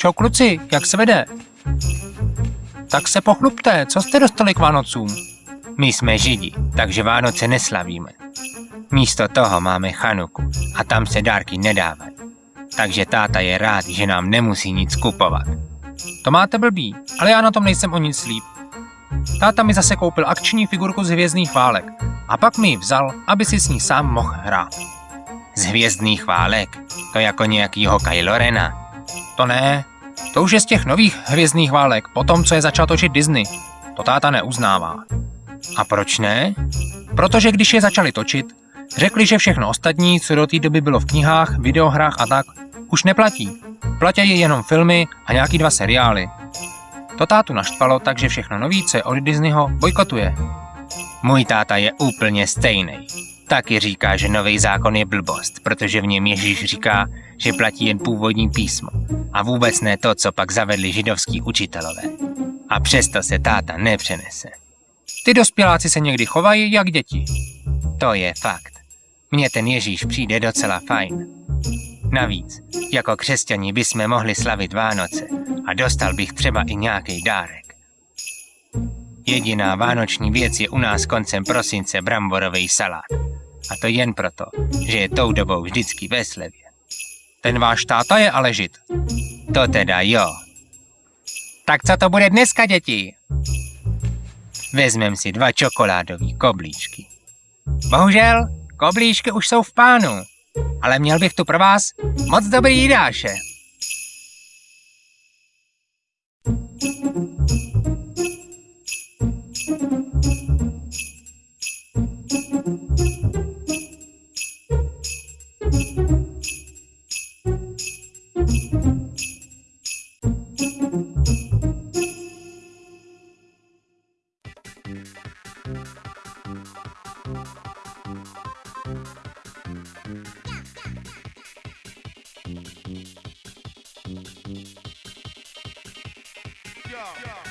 Čau kluci, jak se vede? Tak se pochlupte, co jste dostali k Vánocům? My jsme židi, takže Vánoce neslavíme. Místo toho máme Chanuku a tam se dárky nedávají. Takže táta je rád, že nám nemusí nic kupovat. To máte blbý, ale já na tom nejsem o nic líp. Táta mi zase koupil akční figurku z hvězdných válek a pak mi ji vzal, aby si s ní sám mohl hrát. Z hvězdných válek? To jako nějakýho Kylo Rena? To ne, to už je z těch nových hvězdných válek, po tom, co je začal točit Disney. To táta neuznává. A proč ne? Protože když je začali točit, řekli, že všechno ostatní, co do té doby bylo v knihách, videohrách a tak, už neplatí. Platí jenom filmy a nějaký dva seriály. To tátu naštvalo, takže všechno je od Disneyho, bojkotuje. Můj táta je úplně stejný. Taky říká, že nový zákon je blbost, protože v něm Ježíš říká, že platí jen původní písmo a vůbec ne to, co pak zavedli židovský učitelové. A přesto se táta nepřenese. Ty dospěláci se někdy chovají jak děti. To je fakt. Mně ten Ježíš přijde docela fajn. Navíc, jako křesťani bychom mohli slavit Vánoce a dostal bych třeba i nějaký dárek. Jediná vánoční věc je u nás koncem prosince bramborový salát. A to jen proto, že je tou dobou vždycky ve slevě. Ten váš táta je ale žid. To teda jo. Tak co to bude dneska, děti? Vezmem si dva čokoládové koblíčky. Bohužel, koblíčky už jsou v pánu. Ale měl bych tu pro vás moc dobrý jídáše. Yeah. yeah.